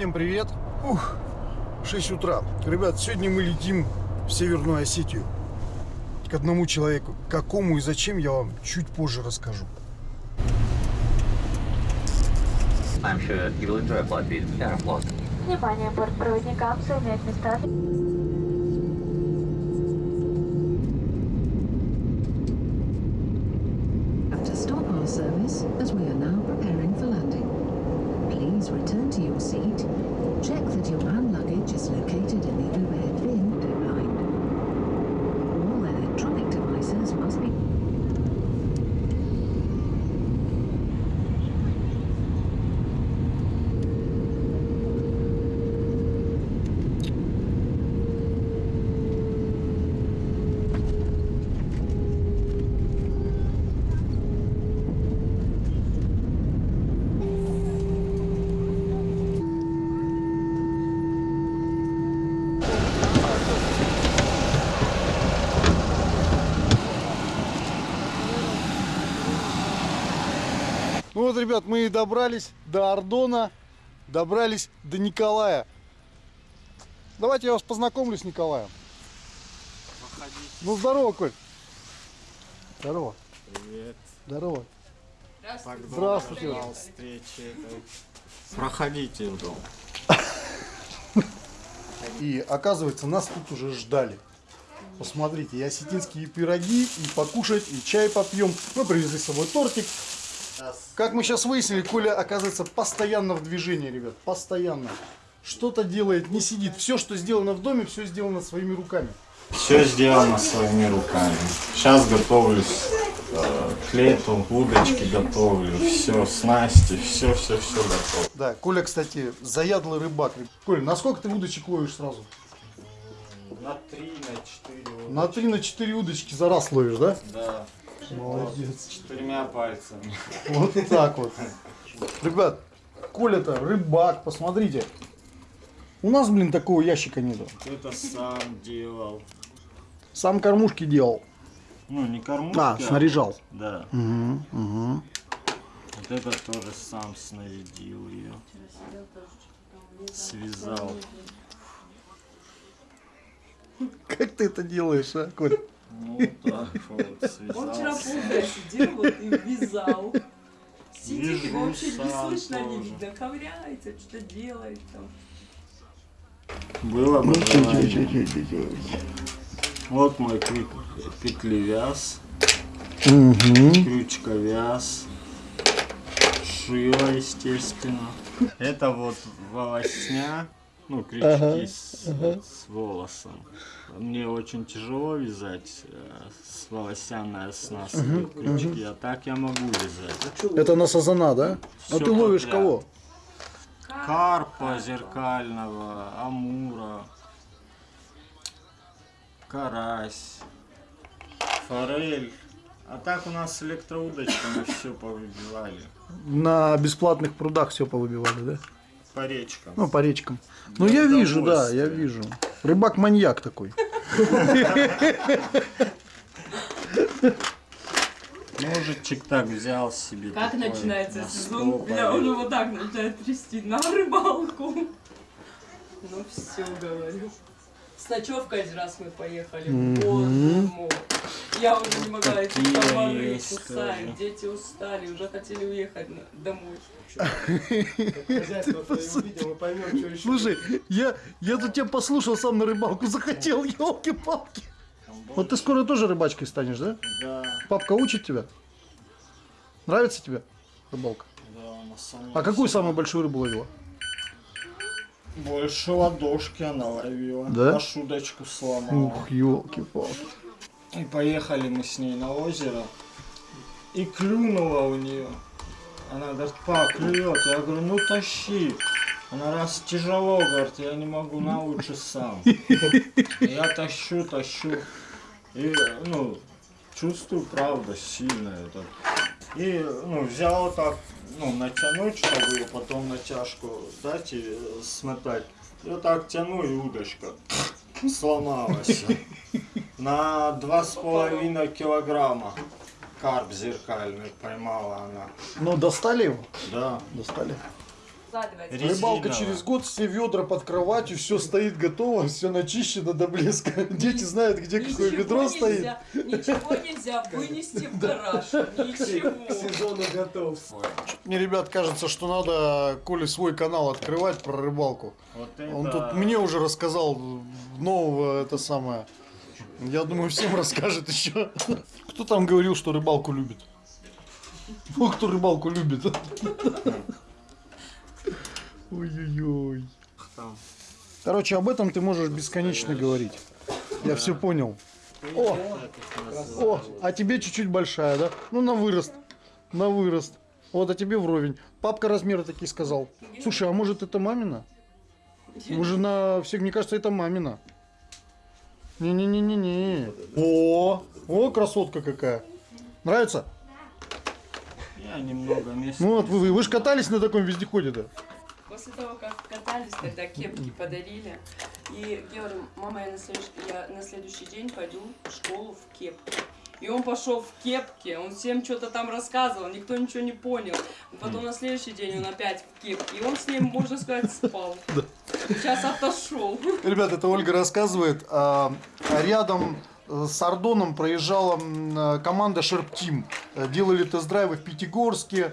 Всем привет! Ух, 6 утра. Ребят, сегодня мы летим в Северную Осетию. К одному человеку. Какому и зачем, я вам чуть позже расскажу. Sure you will enjoy Ну вот, ребят, мы и добрались до Ордона, добрались до Николая. Давайте я вас познакомлю с Николаем. Ну, здорово, Коль. Здорово. Привет. Здорово. Здравствуйте. встречи этой. Проходите в дом. И оказывается, нас тут уже ждали. Посмотрите, и осетинские пироги, и покушать, и чай попьем. Мы привезли с собой тортик. Как мы сейчас выяснили, Коля оказывается постоянно в движении, ребят. Постоянно. Что-то делает, не сидит. Все, что сделано в доме, все сделано своими руками. Все сделано своими руками. Сейчас готовлюсь э, к лету, удочки готовлю, все, снасти, все, все, все готово. Да, Коля, кстати, заядлый рыбак. Коля, на сколько ты удочек ловишь сразу? На три, на четыре. На 3 на 4 удочки за раз ловишь, да? Да. Молодец. Четырьмя пальцами. Вот так вот. Ребят, Коля-то рыбак, посмотрите. У нас, блин, такого ящика нету. Это сам делал. Сам кормушки делал. Ну, не кормушки. А, снаряжал. Да. Угу, угу. Вот это тоже сам снарядил ее. Связал. Как ты это делаешь, а, Коль? Ну, так вот. Он вчера полдня сидел вот и вязал. Сидит, его вообще не слышно, не видно. Ковыряется, что-то делает там. Было бы желание. Вот мой крю- петлевяз, Угу. крючковяз, шило, естественно. Это вот волосня, ну, крючки Ага, с, с волосом. Мне очень тяжело вязать э, с волосяная снасть крючки, а так я могу вязать. Это на сазана, да? А Всё ты ловишь подряд. кого? Карпа зеркального, амура, карась, форель. А так у нас с электроудочками все повыбивали. На бесплатных прудах все повыбивали, да? По речкам. Ну, по речкам. Ну, я вижу, да, я вижу. Рыбак-маньяк такой. Ножичек так взял себе. Как такой, начинается на сезон? Бля, он его так начинает трясти на рыбалку. Ну все, говорю. С ночевкой один раз мы поехали. Боже мой. Я уже не могла эти комары тоже. Дети устали, уже хотели уехать домой. Слушай, я, я тут тебя послушал, сам на рыбалку захотел, елки-палки. Вот ты скоро тоже рыбачкой станешь, да? Да, Папка учит тебя? Нравится тебе рыбалка? да, самом А какую самую большую рыбу ловила? Больше ладошки она ловила. Да? Аж удочку сломала. Ух, елки-палки. И поехали мы с ней на озеро. И клюнула у нее. Она говорит, па, клюет. Я говорю, ну тащи. Она раз тяжело, говорит, я не могу, на сам. Я тащу, тащу. И, ну, чувствую, правда, сильно это. И, ну, взял так, ну, натянуть, чтобы ее потом натяжку дать и э, смотать. Вот так тяну, и удочка сломалась. На два с половиной килограмма карп зеркальный поймала она. Ну, достали его? Да. Достали. Резиновая. Рыбалка через год, все ведра под кроватью, все стоит готово, все начищено до блеска. Дети знают, где какое Ничего ведро стоит. нельзя, ничего нельзя вынести в гараж. Ничего. сезону готов. Мне, ребят, кажется, что надо Коле свой канал открывать про рыбалку. Вот это... Он тут мне уже рассказал нового это самое. Я думаю, всем расскажет еще. Кто там говорил, что рыбалку любит? Ну, кто рыбалку любит? Ой-ой-ой. Короче, об этом ты можешь бесконечно говорить. Я все понял. О, о, а тебе чуть-чуть большая, да? Ну, на вырост. На вырост. Вот, а тебе вровень. Папка размеры такие сказал. Слушай, а может это мамина? Уже на всех, мне кажется, это мамина. Не-не-не-не-не. О, о, красотка какая. Нравится? Я немного места. Ну вот, вы, вы же катались на таком вездеходе, да? После того, как катались, тогда кепки подарили. И говорю, мама, я на, следующий, я на следующий день пойду в школу в кепке. И он пошел в кепке, он всем что-то там рассказывал, никто ничего не понял. Потом на следующий день он опять в кепке, и он с ним, можно сказать, спал. Сейчас отошел. Ребята, это Ольга рассказывает. а, Рядом э, с Ардоном проезжала э, команда Team. Э, Делали тест-драйвы в Пятигорске.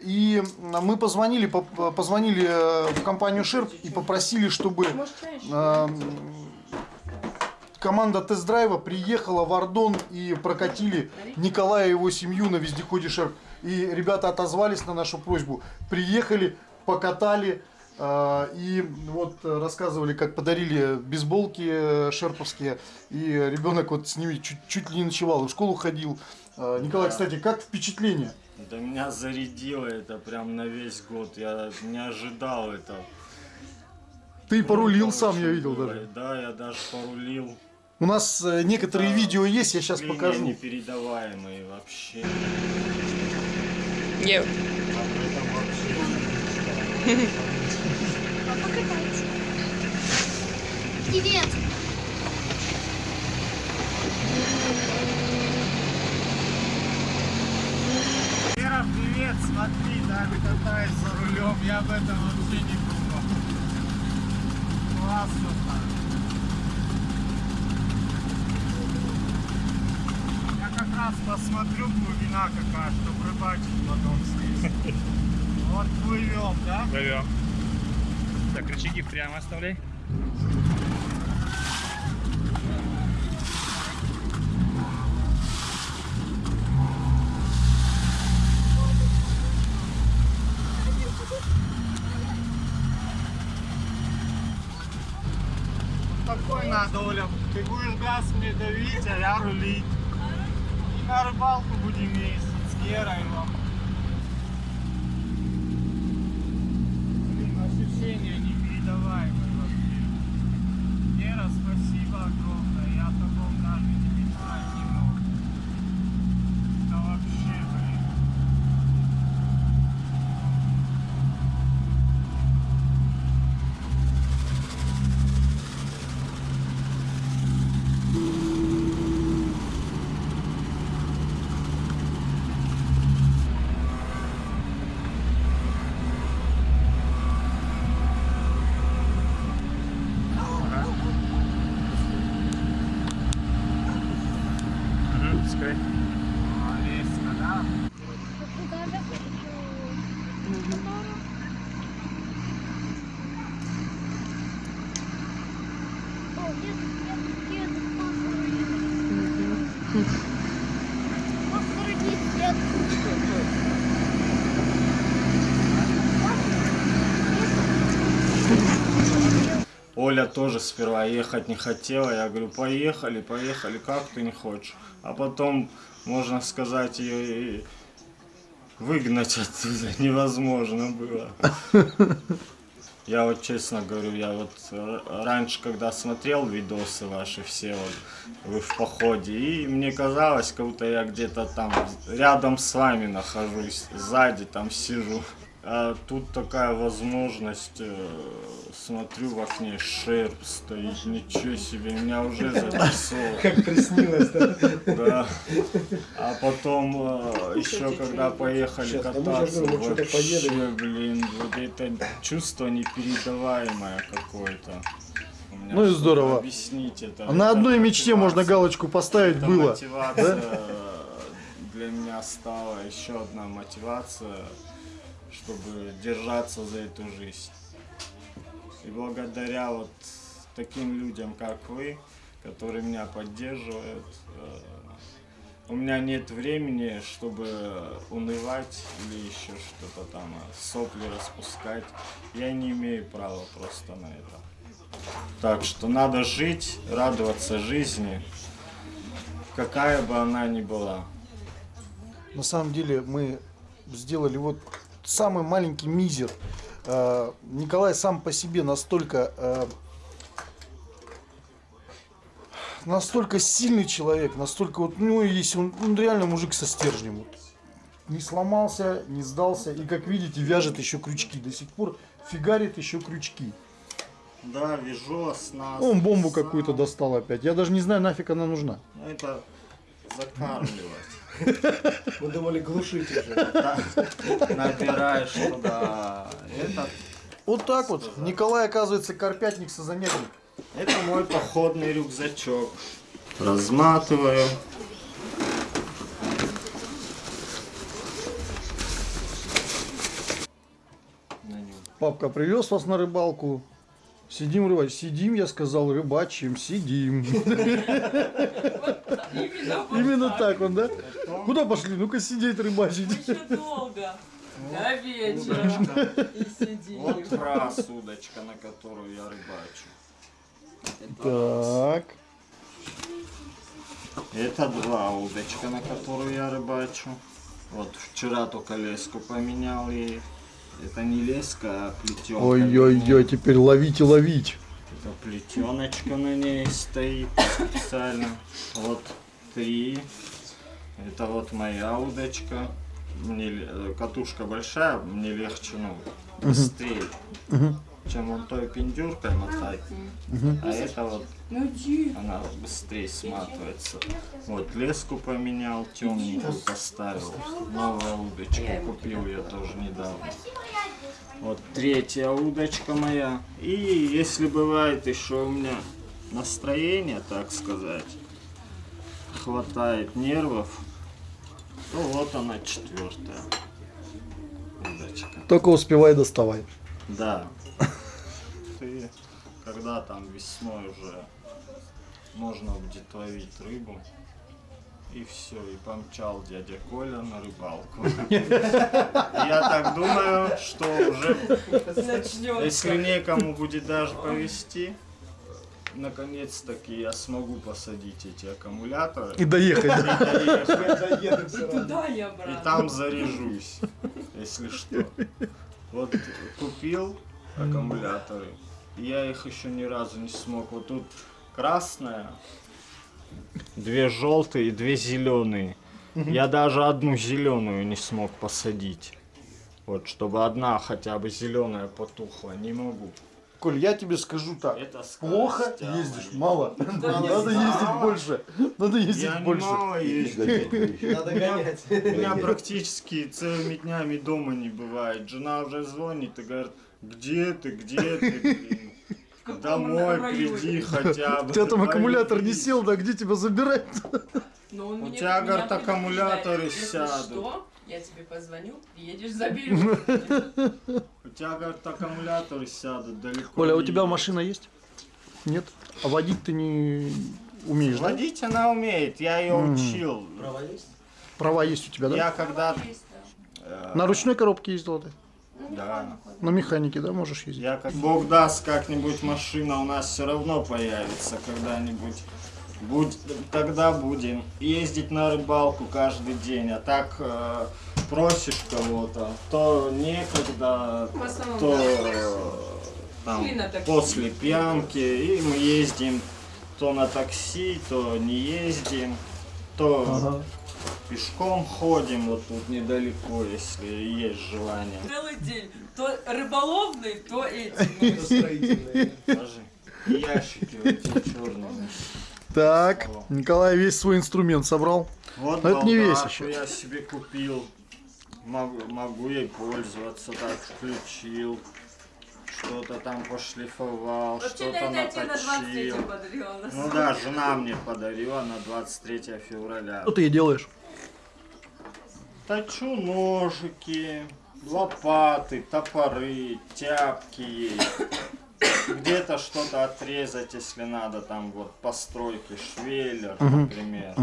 И мы позвонили, по- позвонили в компанию Sharp и попросили, чтобы э, команда тест-драйва приехала в Ардон и прокатили Николая и его семью на вездеходе Шерп. И ребята отозвались на нашу просьбу. Приехали, покатали. Э, И вот рассказывали, как подарили бейсболки шерповские. И ребенок вот с ними чуть, чуть ли не ночевал, в школу ходил. Э, Николай, Да. кстати, как впечатление? Да меня зарядило это прям на весь год. Я не ожидал это. Ты порулил Круто сам, я видел было. даже. Да, я даже порулил. У нас э, некоторые Да. видео есть, я сейчас покажу. непередаваемые вообще. Нет. Привет! Вера, привет, смотри, Дами катается за рулем, я об этом вообще не думал. Классно так. Я как раз посмотрю глубина какая, чтобы рыбачить потом здесь. Вот плывем, да? Плывем. Так, рычаги прямо оставляй. Такой надо, Оля. Ты мне давить, а я рулить. И на рыбалку будем ездить с Герой вам. Блин, ощущения непередаваемые вообще. Гера, спасибо огромное. Я о таком даже не мечтать не мог. Это вообще, блин. Угу, пускай. А, резко, да? О, нет, нет, нет, фосфоры нет. Фосфоры нет. Оля тоже сперва ехать не хотела. Я говорю, поехали, поехали, как ты не хочешь? А потом, можно сказать, ее и выгнать оттуда невозможно было. Я вот честно говорю, я вот р- раньше, когда смотрел видосы ваши все, вот, вы в походе, и мне казалось, как будто я где-то там рядом с вами нахожусь, сзади там сижу. А тут такая возможность, э, смотрю в окне, шерп стоит, ничего себе, меня уже занесло. Как приснилось, да? Да. А потом э, еще когда поехали а кататься, вообще, блин, вот это чувство непередаваемое какое-то. Ну и здорово. Объяснить это. А на одной мечте можно галочку поставить было. мотивация для меня стала еще одна мотивация, чтобы держаться за эту жизнь. И благодаря вот таким людям, как вы, которые меня поддерживают, э, у меня нет времени, чтобы унывать или еще что-то там, а сопли распускать. Я не имею права просто на это. Так что надо жить, радоваться жизни, какая бы она ни была. На самом деле мы сделали вот самый маленький мизер. Э, Николай сам по себе настолько э, настолько сильный человек, настолько вот, ну, есть он, он реально мужик со стержнем. Вот. Не сломался, не сдался. И как видите, вяжет еще крючки. До сих пор фигарит еще крючки. Да, вяжу оснастку. Он бомбу какую-то достал опять. Я даже не знаю, нафиг она нужна. Ну, Это закармливать. Мы думали глушить уже. Набираешь туда. Это, Вот так вот. Николай, оказывается, карпятник со занятник. это мой походный рюкзачок. Разматываю. Папка привез вас на рыбалку. Сидим рыбачим. Сидим, я сказал, рыбачим, сидим. Именно, так он, да? Куда пошли? Ну-ка сидеть рыбачить. Еще долго. До вечера. И сидим. Вот раз удочка, на которую я рыбачу. Так. Это два удочка, на которую я рыбачу. Вот вчера только леску поменял ей. Это не леска, а плетенка. Ой-ой-ой, теперь ловить и ловить. Это плетеночка на ней стоит специально. Вот три. Это вот моя удочка. Мне катушка большая, мне легче, ну, быстрее, чем он той пиндюркой мотать. А это вот Ну она быстрее сматывается. Вот леску поменял, темненькую поставил. Новую удочку купил я тоже недавно. Вот третья удочка моя. И если бывает еще у меня настроение, так сказать, хватает нервов, то вот она четвертая удочка. Только успевай доставай. Да. Ты, когда там весной уже можно будет ловить рыбу, и все, и помчал дядя Коля на рыбалку. Я так думаю, что уже, если некому будет даже повезти, наконец-таки я смогу посадить эти аккумуляторы И доехать. и доехать. Туда и там заряжусь, если что. Вот купил аккумуляторы. Я их еще ни разу не смог. Вот тут красная, две желтые и две зеленые. Я даже одну зеленую не смог посадить. Вот, чтобы одна хотя бы зеленая потухла, не могу. Коль, я тебе скажу так. Это скорость, Плохо а, ездишь, мало. Надо ездить больше. Надо ездить Я больше. мало езжу. Надо гонять. Меня практически целыми днями дома не бывает. Жена уже звонит и говорит, где ты, где ты, блин? Домой районе?» приди хотя бы. У тебя там аккумулятор не сел, да где тебя забирать? У тебя, говорит, аккумуляторы сядут. что, я тебе позвоню, приедешь, заберешь. У тебя, говорит, аккумуляторы сядут далеко. Оля, у не тебя едешь. машина есть? Нет? А водить ты не умеешь? Водить она умеет, я ее учил. Права есть? Права есть у тебя, да? Я когда... Э, На ручной коробке ездила ты? Ну, Да. На механике, да, можешь ездить? Я как Бог даст, как-нибудь машина у нас все равно появится когда-нибудь. Будь, тогда будем ездить на рыбалку каждый день, а так э, просишь кого-то, то некогда, основном, то э, там, после пьянки, и мы ездим то на такси, то не ездим, то Ага. Пешком ходим вот тут недалеко, если есть желание. Целый день. То рыболовный, то эти. Скажи. И ящики вот эти черные. Так, Николай весь свой инструмент собрал. Вот Но это не весь еще. я себе купил. Могу, могу ей пользоваться, так включил. Что-то там пошлифовал, что-то наточил. подарила. Ну да, жена мне подарила на 23 февраля. Что ты ей делаешь? Точу ножики, лопаты, топоры, тяпки. Где-то что-то отрезать, если надо, там вот постройки, швеллер, например.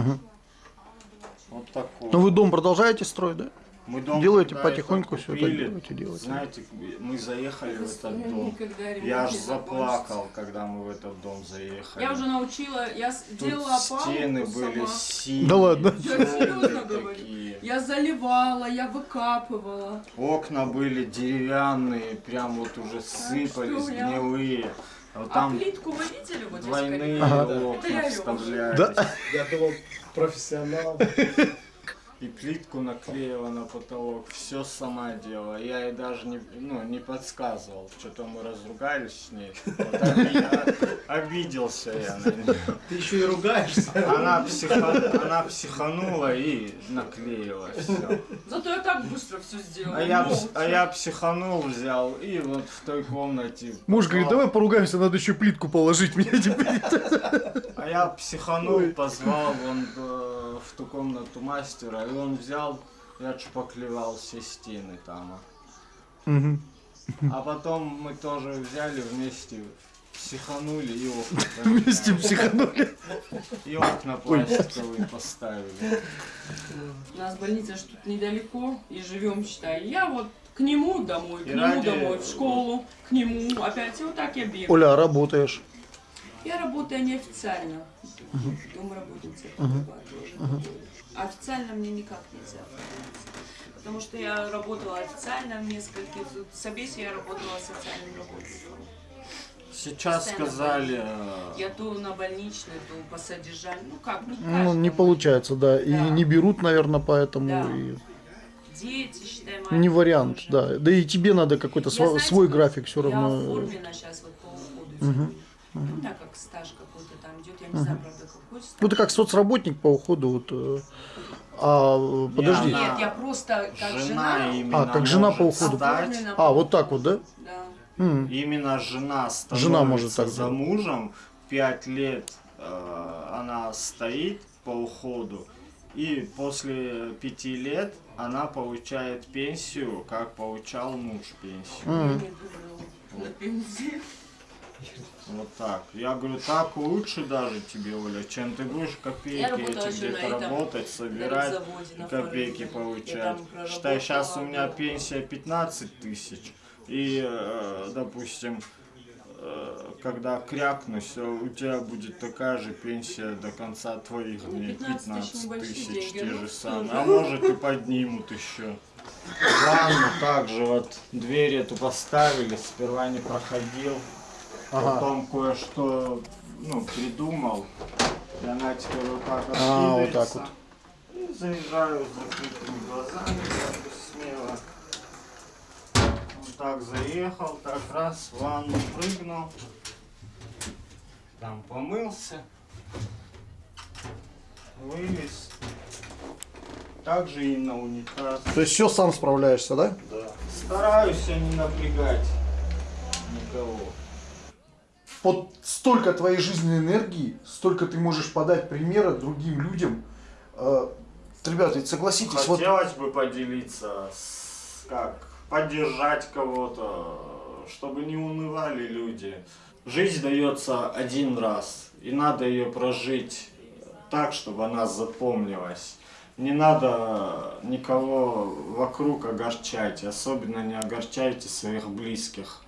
Вот такой. Ну вы дом продолжаете строить, да? Мы дом делаете когда потихоньку всё это купили, делаете, делаете. Знаете, мы заехали в этот дом. Я аж заплакал, когда мы в этот дом заехали. Я уже научила, я с- Тут стены были сама. синие, Да ладно? Я серьезно темные говорю. такие. Я заливала, я выкапывала. Окна были деревянные, прям вот уже сыпались, гнилые. А Вот А там плитку вы видели вот двойные Ага. окна вставлялись. Да. Я думал, профессионал. И плитку наклеила на потолок, все сама делала. Я ей даже не, ну, не подсказывал. Что-то мы разругались с ней. Вот оби- обиделся я на нее. Ты еще и ругаешься. Она, психа- она психанула и наклеила все. Зато я так быстро все сделала. А я, а я психанул, взял и вот в той комнате. Муж говорит, давай поругаемся, надо еще плитку положить мне теперь. А я психанул, позвал вон э, в ту комнату мастера, и он взял, я шпаклевал все стены там. Мгм. А потом мы тоже взяли вместе, психанули и окна Вместе психанули. И окна пластиковые поставили. У нас больница ж тут недалеко, и живем, считай. Я вот к нему домой, к И нему ради- домой, в школу, к нему, опять, и вот так я бегаю. Оля, а работаешь? Я работаю неофициально. Домработница тоже. Официально мне никак нельзя. Потому что я работала официально в нескольких... В Собесе я работала социальным работником. Сейчас Постоянно сказали, э, Я то на больничной, то по содержанию. Ну как, не Ну, не получается, да. И не берут, наверное, поэтому. Да. и Дети, считай, Не вариант, тоже. да. Да и тебе надо какой-то Я, знаете, свой график все Я равно. оформлена сейчас вот по уходу. Мгм. Ну, так как стаж какой-то там идет, я не знаю, правда, какой стаж. Ну ты как соцработник по уходу, вот. э, А подожди. она- Нет, я просто как жена, жена. А, как жена по уходу. стать. А, вот так вот, да? Да. М. Именно жена становится Жена может так за мужем, пять лет э, она стоит по уходу, и после пяти лет она получает пенсию, как получал муж пенсию. Я М. Вот так. Я говорю, так лучше даже тебе, Оля, чем ты будешь копейки эти где-то работать, собирать, на копейки получать. Считай, сейчас у меня пенсия 15 тысяч. И, э, допустим, э, когда крякну, все, у тебя будет такая же пенсия до конца твоих Ну, дней, 15 тысяч 15 небольшие тысяч, деньги, те ну, же самые. А может и поднимут еще. Ванну также вот дверь эту поставили, сперва не проходил. Ага. Потом кое-что ну, придумал. И она теперь вот так А, вот так откидывается. И заезжаю с закрытыми глазами, как бы смело. Вот так заехал, так раз, в ванну прыгнул. Там помылся. Вылез. Также и на унитаз. То есть все сам справляешься, да? Да. Стараюсь я не напрягать никого. Вот столько твоей жизненной энергии, столько ты можешь подать примера другим людям. Э, Ребята, ведь согласитесь, вот Хотелось бы поделиться, с, как поддержать кого-то, чтобы не унывали люди. Жизнь дается один раз, и надо ее прожить так, чтобы она запомнилась. Не надо никого вокруг огорчать, особенно не огорчайте своих близких.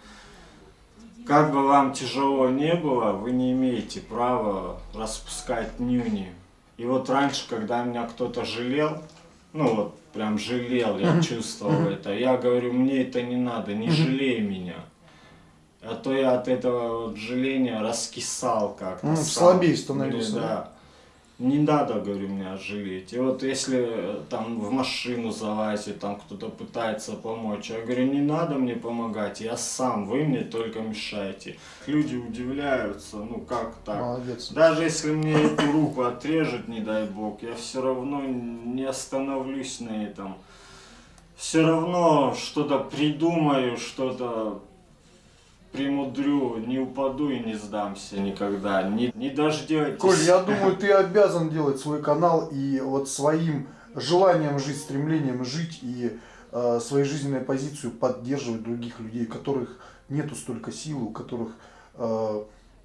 Как бы вам тяжело не было, вы не имеете права распускать нюни. И вот раньше, когда меня кто-то жалел, ну вот прям жалел, я чувствовал это, я говорю, мне это не надо, не жалей меня. А то я от этого вот жаления раскисал как-то. Ну, слабее становился, Да. Не надо, говорю, меня жалеть. И вот если э, там в машину залазит, там кто-то пытается помочь, я говорю, не надо мне помогать, я сам, вы мне только мешаете. Люди удивляются, ну как так? Молодец. Даже если мне эту руку отрежет, не дай бог, я все равно не остановлюсь на этом. Все равно что-то придумаю, что-то примудрю, не упаду и не сдамся никогда. Не, не дождетесь. Коль, я думаю, ты обязан делать свой канал и вот своим желанием жить, стремлением жить и э, своей жизненной позицию поддерживать других людей, у которых нету столько силы, у которых э,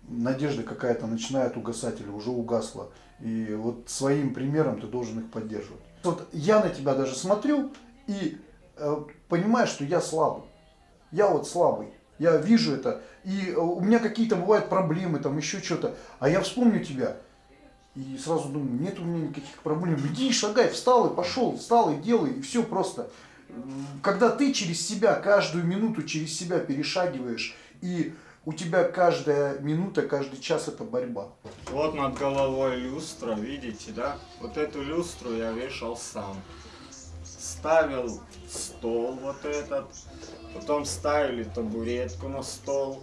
надежда какая-то начинает угасать или уже угасла. И вот своим примером ты должен их поддерживать. Вот я на тебя даже смотрю и э, понимаю, что я слабый. Я вот слабый. Я вижу это. И э, у меня какие-то бывают проблемы, там еще что-то. А я вспомню тебя. И сразу думаю, нет у меня никаких проблем. Иди, шагай, встал и пошел, встал и делай, и все просто. Когда ты через себя, каждую минуту через себя перешагиваешь, и у тебя каждая минута, каждый час это борьба. Вот над головой люстра, видите, да? Вот эту люстру я вешал сам. Ставил стол вот этот, потом ставили табуретку на стол.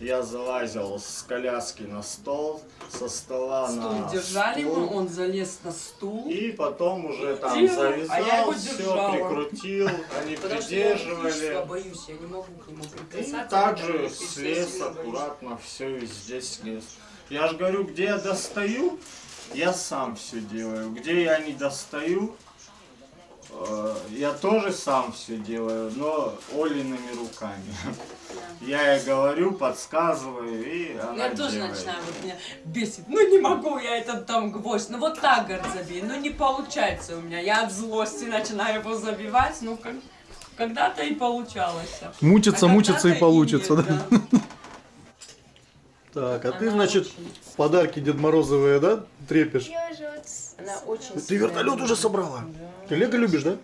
Я залазил с коляски на стол, со стола Стул на держали стул. ему, он залез на стул. И потом уже там Крутил, а я завязал, его все прикрутил, они Потому что я придерживали. электричества боюсь, я не могу к нему И прикасаться. также потому что слез аккуратно, все везде слез. Я же говорю, где я достаю, я сам все делаю. Где я не достаю, я тоже сам все делаю, но Олиными руками. Я ей говорю, подсказываю, и Ну, она Я тоже делает. начинаю, вот меня бесит. Ну не могу я этот там гвоздь. Ну вот так, говорит, забей. Ну не получается у меня. Я от злости начинаю его забивать. Ну как, когда-то и получалось. Мучиться, А мучиться и получится, нет, да? Так, а ты, Она значит, очень- подарки Дед Морозовые, да, трепишь? Я же вот Она очень Ты вертолет уже собрала? Да. Ты Лего любишь, да?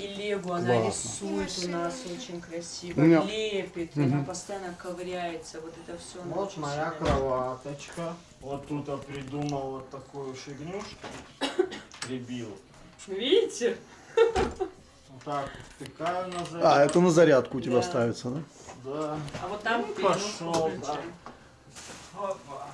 И Лего она Классно. рисует у нас очень красиво, меня- лепит, Мгм. она постоянно ковыряется, вот это все. Вот моя кроваточка. Вот тут я придумал вот такую фигню, прибил. Видите? Вот так втыкаю на зарядку. А, это на зарядку у тебя Да. ставится, да? Да. А вот там Ну, пошел, включаем. Опа.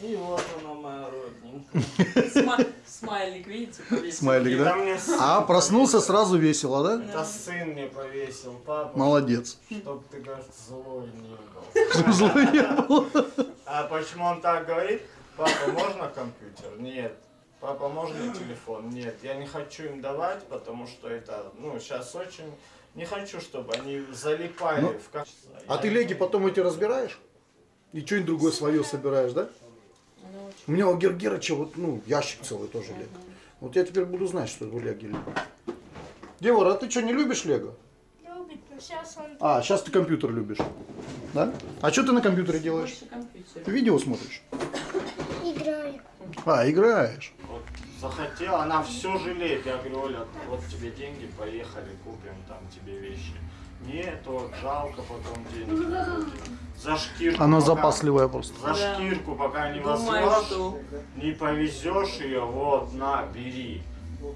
И вот она моя родненькая. Сма- Смайлик, видите, повесил. Смайлик, да? А, проснулся сразу весело, да? Это сын мне повесил, папа, Молодец. чтоб ты, кажется, злой не был. Злой не был. А почему он так говорит? Папа, можно компьютер? Нет. Папа, можно телефон? Нет. Я не хочу им давать, потому что это, ну, сейчас очень... Не хочу, чтобы они залипали Ну, в качество. А ты леги потом эти разбираешь? И что-нибудь другое свое собираешь, да? У меня у Гергерыча вот, ну, ящик целый тоже лего. Вот я теперь буду знать, что это лего лего. Девора, а ты что, не любишь лего? любит, но сейчас он А, сейчас ты компьютер любишь. Да? А что ты на компьютере делаешь? Больше компьютер. Ты видео смотришь? играет. А, играешь. Вот захотела, она все жалеет. Я говорю, Оля, вот тебе деньги, поехали, купим там тебе вещи. Нет, вот жалко потом денег. не будет. За шкирку. Она пока- запасливая просто. За шкирку, пока не возьмешь, что не повезешь ее, вот, на, бери.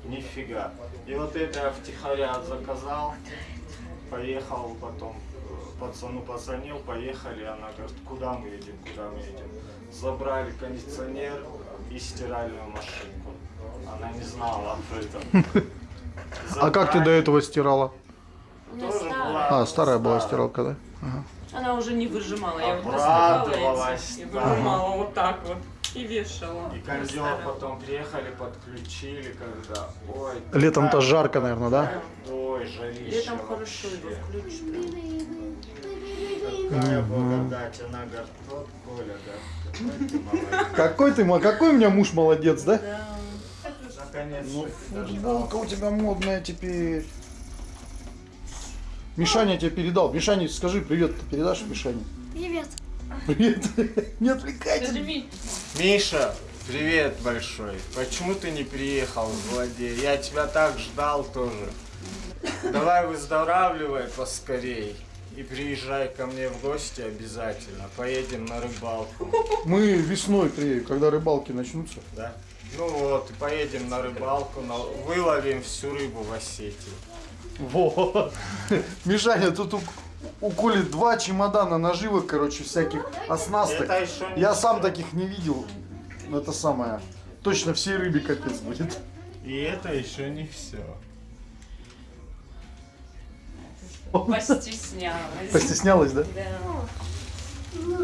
Нифига. И вот это я втихаря заказал, поехал потом, пацану позвонил, поехали, она говорит, куда мы едем, куда мы едем. Забрали кондиционер и стиральную машинку. Она не знала об этом. А как ты до Забрали. этого стирала? Тоже была. А, старая была стиралка, да? Ага. Она уже не выжимала. Я вот доставала эти и выжимала вот так вот. И вешала. И кондер потом приехали, подключили, когда, ой. Летом-то жарко, наверное, да? Ой, жарище. Летом хорошо его вообще. включишь. Какая благодать, она говорит, вот Коля, какой ты. Какой у меня муж молодец, да? Да. Наконец-то Ну, футболка у тебя модная теперь. Мишаня тебе передал. Мишаня, скажи привет, ты передашь Мишане? Привет. Привет. Не отвлекайся. Миша, привет большой. Почему ты не приехал в Владе? Я тебя так ждал тоже. Давай выздоравливай поскорей. И приезжай ко мне в гости обязательно. Поедем на рыбалку. Мы весной приедем, когда рыбалки начнутся. Да? Ну вот, и поедем на рыбалку, на- выловим всю рыбу в Осетии. Вот. Мишаня, тут у, у Коли два чемодана наживок, короче, всяких оснасток. Еще не Я сам таких не видел. Но Это самое. Точно всей рыбе капец будет. И это еще не все. Постеснялась. Постеснялась, да? Да. А ну,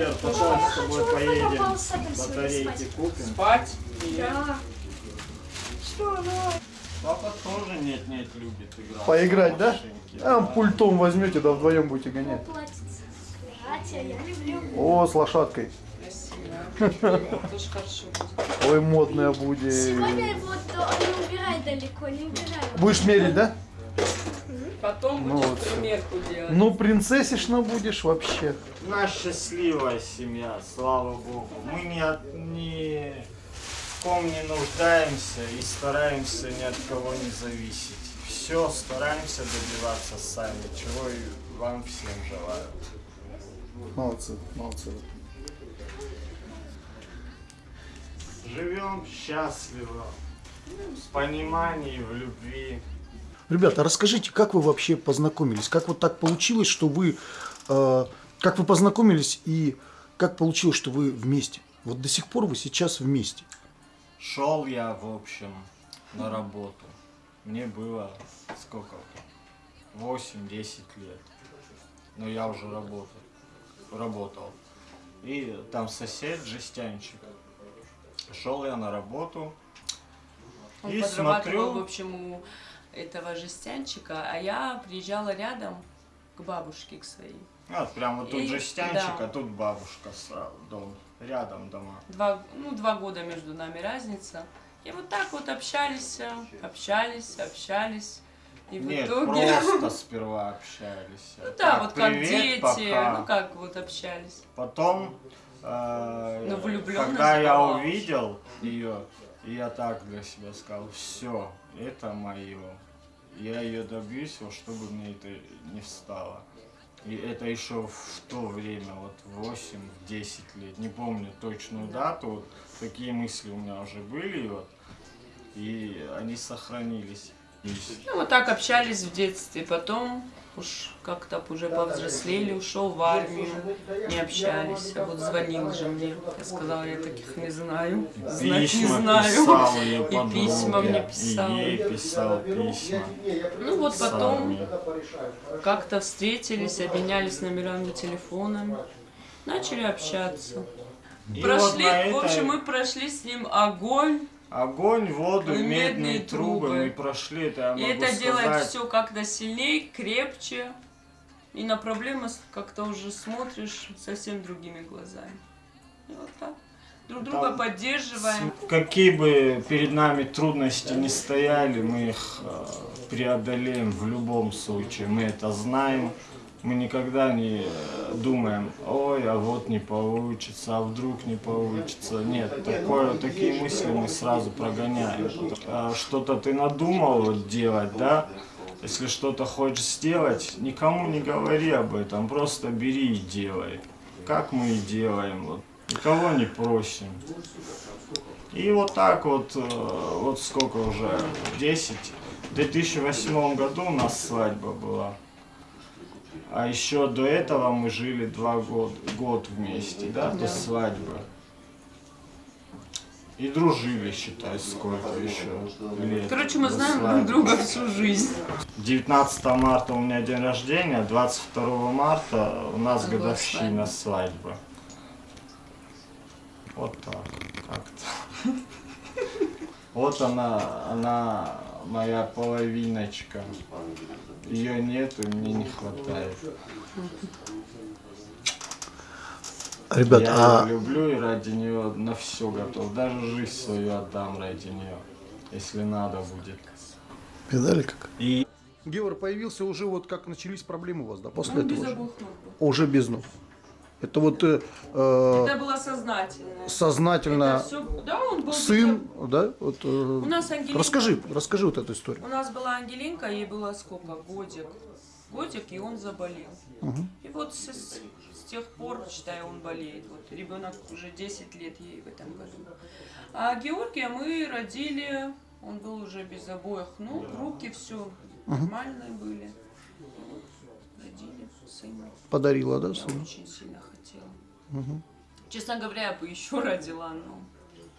А потом с тобой поедем. Батарейки спать. купим. Спать? Да. Ну? Папа тоже нет-нет любит играть. Поиграть, да? А пультом возьмете, да вдвоем будете гонять. О, с лошадкой. Красиво. Ой, модная будет. Сегодня вот э, не убирай далеко, не убирай. Будешь мерить, да? Потом Ну будешь вот всё. примерку делать. Ну, принцессишна будешь вообще. Нас счастливая семья, слава богу. Мы ни в ком не нуждаемся и стараемся ни от кого не зависеть. Все стараемся добиваться сами, чего и вам всем желаю. Молодцы, молодцы. Живем счастливо, в понимании, в любви. Ребята, расскажите, как вы вообще познакомились? Как вот так получилось, что вы... э, как вы познакомились и как получилось, что вы вместе? Вот до сих пор вы сейчас вместе. Шел я, в общем, на работу. Мне было сколько? 8-10 лет. Но я уже работал. работал. И там сосед, жестянчик. Шел я на работу. Он и подрабатывал, в смотрю, общем, у этого жестянчика, а я приезжала рядом к бабушке, к своей. вот прям вот тут И- жестянчик, да. а тут бабушка сразу, дом. Рядом дома. Два, ну, два года между нами разница. И вот так вот общались, общались, общались. И в Нет, итоге... просто сперва общались. Ну да, Так, вот как привет, дети, пока. ну как вот общались. Потом, э, Ну, когда я была. увидел ее, я так для себя сказал, все, это мое. Я ее добьюсь, во что бы мне это не встало. И это еще в то время, вот 8-10 лет, не помню точную дату, вот такие мысли у меня уже были, вот, и они сохранились. Ну вот так общались в детстве. Потом уж как-то уже повзрослели, ушел в армию, не общались. А вот звонил же мне. Я сказала, я таких не знаю. Знать не знаю. писал ее И письма мне и писал. ей писал письма. Ну вот потом как-то встретились, обменялись номерами телефонами. Начали общаться. И вот Прошли, в общем, мы прошли с ним огонь. Огонь, воду, И медные, медные трубы. трубы. мы прошли, это я И могу это сказать. делает все как-то сильнее, крепче. И на проблемы как-то уже смотришь совсем другими глазами. И вот так. Друг друга Там поддерживаем. Какие бы перед нами трудности не стояли, мы их э, преодолеем в любом случае. Мы это знаем. Мы никогда не думаем, ой, а вот не получится, а вдруг не получится. Нет, такое, такие мысли мы сразу прогоняем. А Что-то ты надумал делать, да? Если что-то хочешь сделать, никому не говори об этом, просто бери и делай. Как мы и делаем, вот. Никого не просим. И вот так вот, э, вот сколько уже, 10. В 2008 году у нас свадьба была. А еще до этого мы жили два года, год вместе, да, до свадьбы. И дружили, считай, сколько еще лет. Короче, мы знаем друг друга всю жизнь. 19 марта у меня день рождения, 22 марта у нас была годовщина свадьбы. Вот так, как-то. Вот она, она моя половиночка. Ее нету, мне не хватает. Ребят, Я а люблю и ради нее на все готов. Даже жизнь свою отдам ради нее, если надо будет. видали как? И Геор появился уже вот как начались проблемы у вас, да, после Он этого без же? обух ног был. Уже без ног. Это вот э, э, Это было сознательно. сознательно Это всё- Да, он был сын, где-то- да? Вот, э, У нас Ангелинка... расскажи, расскажи вот эту историю. У нас была Ангелинка, ей было сколько? Годик. Годик, и он заболел. И вот с, с- тех пор, считаю, он болеет. Вот ребенок уже 10 лет ей в этом году. А Георгия мы родили, он был уже без обоих ног, руки все нормальные были. Родили сына. Подарила, да, Я сына? очень сильно хотела. Честно говоря, я бы еще родила, но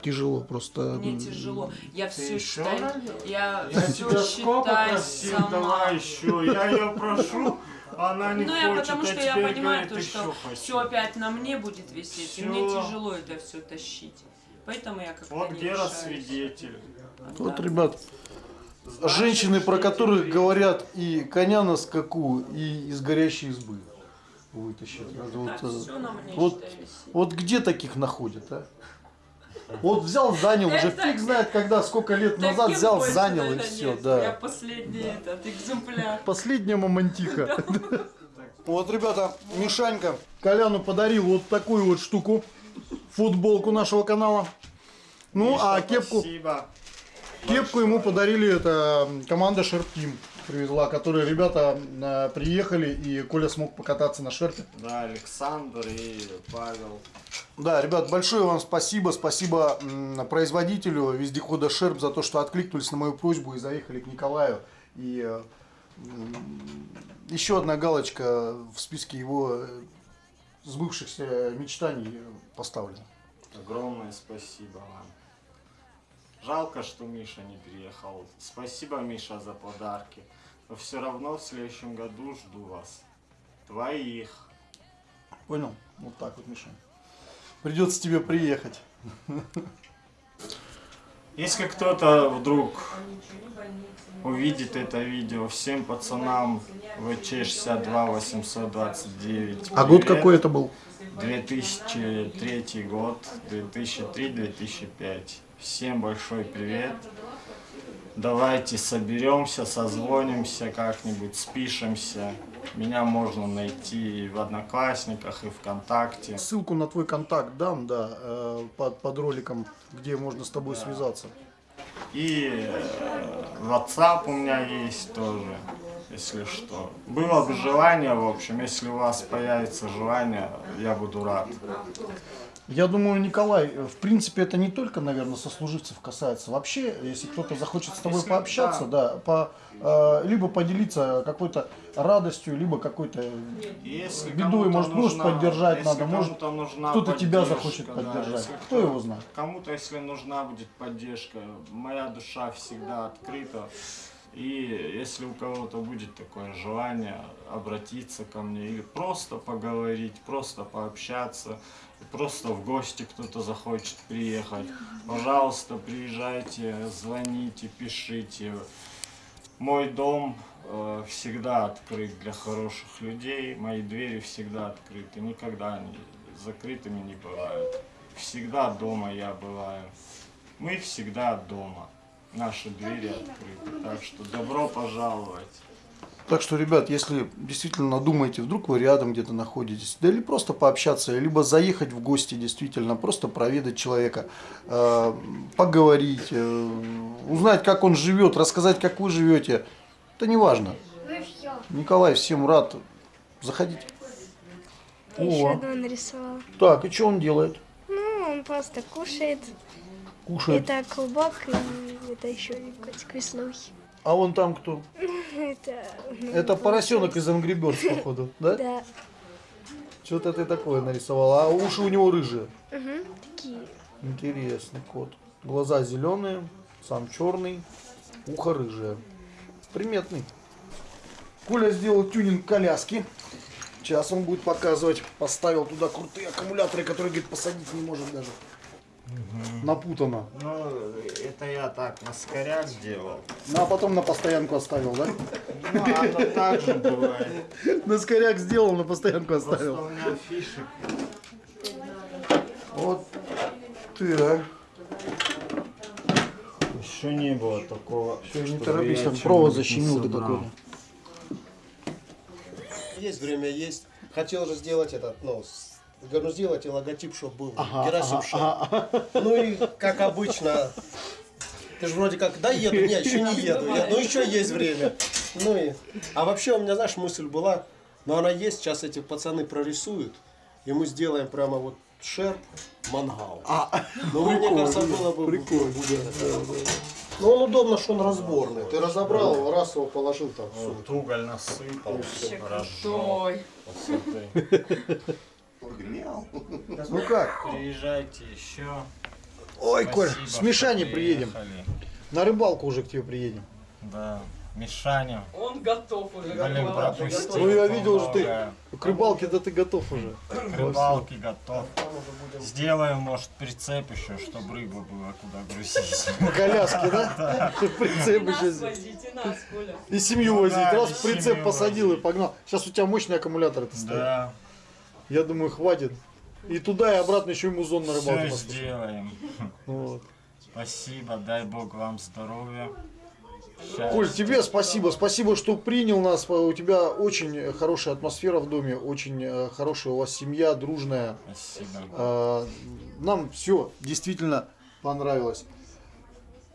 Тяжело просто. мне тяжело. Я все еще считаю, родила? я, Я все тебя считаю просил, сама. давай еще. Я ее прошу, она не Ну, я хочет, потому а что я понимаю, говорит, то, что все опять на мне будет висеть, и Всё. мне тяжело это все тащить. Поэтому я как-то Вот не Гера свидетель. Вот, Да. ребят, женщины, про которых говорят и коня на скаку, и из горящей избы вытащат. Это вот, Да, э, всё на мне, вот, вот где таких находят, а? Вот взял, занял, уже фиг знает когда, сколько лет назад взял, занял и все, нет. Я да. последний этот экземпляр. Последняя мамонтиха. Вот, ребята, Мишанька Коляну подарил вот такую вот штуку, футболку нашего канала. Ну, Миша, а кепку, Спасибо. кепку ему подарили, это команда Шерптим привезла, которые ребята э, приехали, и Коля смог покататься на шерпе. Да, Александр и Павел. Да, ребят, большое вам спасибо. Спасибо м, производителю вездехода Шерп за то, что откликнулись на мою просьбу и заехали к Николаю. И э, еще одна галочка в списке его э, сбывшихся мечтаний поставлена. Огромное спасибо вам. Жалко, что Миша не приехал. Спасибо, Миша, за подарки. Но все равно в следующем году жду вас. Твоих. Понял? Вот так вот, Миша. Придется тебе приехать. Если кто-то вдруг увидит это видео, всем пацанам ВЧ-62 829. А год какой это был? 2003 год, 2003-2005. Всем большой привет. Давайте соберемся, созвонимся как-нибудь, спишемся. Меня можно найти и в Одноклассниках, и ВКонтакте. Ссылку на твой контакт дам, да, э, под, под роликом, где можно с тобой связаться. И э, WhatsApp у меня есть тоже, если что. Было бы желание, в общем, если у вас появится желание, я буду рад. Я думаю, Николай, э, в принципе, это не только, наверное, сослуживцев касается. Вообще, если кто-то захочет с тобой пообщаться, да, по, э, либо поделиться какой-то радостью, либо какой-то Если бедой, может, нужна- поддержать если надо, может, кто-то тебя захочет да, поддержать. если Кто его знает? Кому-то, если нужна будет поддержка, моя душа всегда открыта. И если у кого-то будет такое желание обратиться ко мне или просто поговорить, просто пообщаться, просто в гости кто-то захочет приехать, пожалуйста, приезжайте, звоните, пишите. Мой дом э, всегда открыт для хороших людей, мои двери всегда открыты, никогда они закрытыми не бывают. Всегда дома я бываю. Мы всегда дома. Наши двери открыты. Так что добро пожаловать. Так что, ребят, если действительно думаете, вдруг вы рядом где-то находитесь, да или просто пообщаться, либо заехать в гости, действительно, просто проведать человека, э, поговорить, э, узнать, как он живет, рассказать, как вы живете, это не важно. Ну. Николай всем рад. Заходите. Еще О, одного нарисовала. так, и что он делает? Ну, он просто кушает. Кушает. Это клубок и это еще котик веслухи. А вон там кто? Это... Это поросенок из Angry Birds, походу, да? Да. Что-то ты такое нарисовал. А уши у него рыжие. Мгм, Такие. Интересный кот. Глаза зеленые, сам черный, ухо рыжее. Приметный. Коля сделал тюнинг коляски. Сейчас он будет показывать. Поставил туда крутые аккумуляторы, которые, говорит, посадить не может даже. Напутано. Ну, это я так на скоряк сделал. Ну, а потом на постоянку оставил, да? Ну, оно так же бывает. На скоряк сделал, на постоянку Просто оставил. у меня фишек. Вот ты, а. Еще не было такого. Все, не торопись, я он провод защемил собрал. какого-то. Есть время, есть. Хотел же сделать этот, ну, с- Говорю, ну сделайте логотип, чтобы был Ага, Герасим ага, ага. Ну и как обычно, ты же вроде как, да, еду, нет, еще не еду, я, ну еще есть время. Ну и, а вообще у меня, знаешь, мысль была, но она есть, сейчас эти пацаны прорисуют, и мы сделаем прямо вот шерп, мангал. А, Ну, мне кажется, было бы... прикольно, будет, да, да. Ну, он удобно, что он разборный. Ты разобрал его, раз его положил там. Вот уголь насыпал, Вообще Ну как? Приезжайте еще. Ой, Коль, с Мишаней приедем. На рыбалку уже к тебе приедем. Да, Мишаня. Он готов уже. Блин, пропустил Ну, я видел, что ты-. К рыбалке да ты готов уже. К рыбалке готов. Сделаем, может, прицеп еще, чтобы рыбу было куда грузить. На коляске, да? Прицеп Коля. И семью возить. Раз прицеп посадил и погнал. Сейчас у тебя мощный аккумулятор это стоит. Да, Я думаю, хватит. И туда, и обратно еще и музон на рыбалку все сделаем. Вот. Спасибо, дай бог вам здоровья. Коль, тебе спасибо. Спасибо, что принял нас. У тебя очень хорошая атмосфера в доме, очень э, хорошая у вас семья, дружная. Спасибо. Э, Нам все действительно понравилось.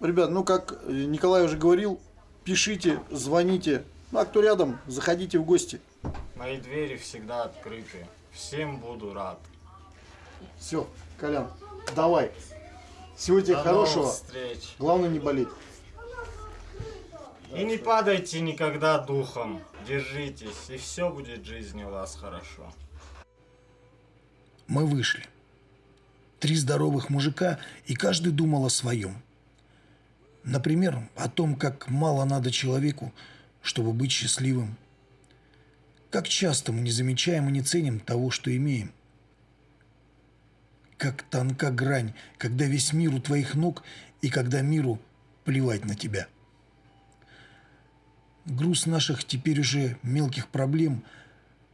Ребят, ну как э, Николай уже говорил, пишите, звоните. Ну а кто рядом, заходите в гости. Мои двери всегда открыты. Всем буду рад. Все, Колян, давай. Всего тебе До хорошего. встреч. Главное не болеть. И не падайте никогда духом. Держитесь, и все будет в жизни у вас хорошо. Мы вышли. Три здоровых мужика, и каждый думал о своем. Например, о том, как мало надо человеку, чтобы быть счастливым. Как часто мы не замечаем и не ценим того, что имеем. Как тонка грань, когда весь мир у твоих ног, и когда миру плевать на тебя. Груз наших теперь уже мелких проблем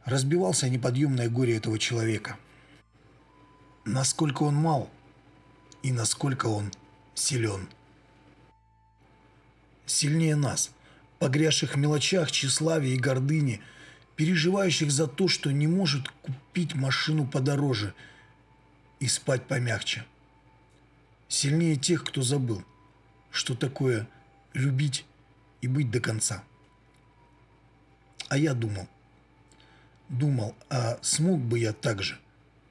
разбивался о неподъемное горе этого человека – насколько он мал и насколько он силен. Сильнее нас, погрязших в мелочах, тщеславии и гордыне, переживающих за то, что не может купить машину подороже и спать помягче. Сильнее тех, кто забыл, что такое любить и быть до конца. А я думал, думал, а смог бы я так же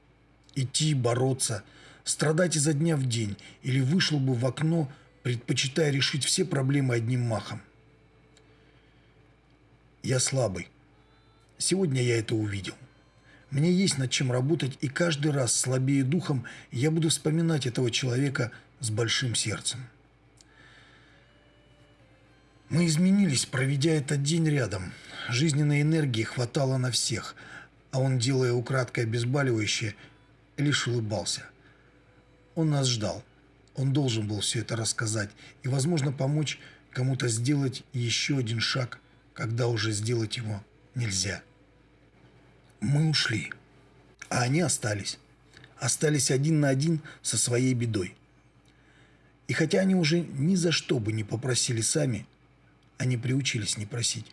– идти, бороться, страдать изо дня в день, или вышел бы в окно, предпочитая решить все проблемы одним махом. Я слабый. Сегодня я это увидел. Мне есть над чем работать, и каждый раз, слабее духом, я буду вспоминать этого человека с большим сердцем. Мы изменились, проведя этот день рядом. Жизненной энергии хватало на всех, а он, делая украдкой обезболивающее, лишь улыбался. Он нас ждал. Он должен был все это рассказать и, возможно, помочь кому-то сделать еще один шаг, когда уже сделать его нельзя. Мы ушли, а они остались. Остались один на один со своей бедой. И хотя они уже ни за что бы не попросили сами, они приучились не просить.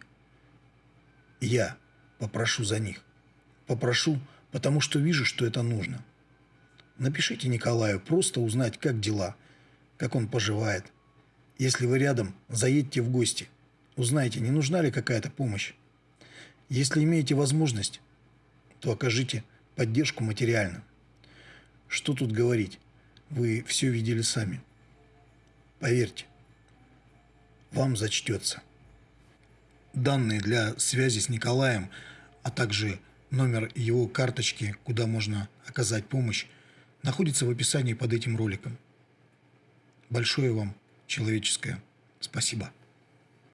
Я попрошу за них. Попрошу, потому что вижу, что это нужно. Напишите Николаю, просто узнать, как дела, как он поживает. Если вы рядом, заедьте в гости. Узнайте, не нужна ли какая-то помощь. Если имеете возможность, то окажите поддержку материально. Что тут говорить? Вы все видели сами. Поверьте, вам зачтется. Данные для связи с Николаем, а также номер его карточки, куда можно оказать помощь, находится в описании под этим роликом. Большое вам человеческое спасибо.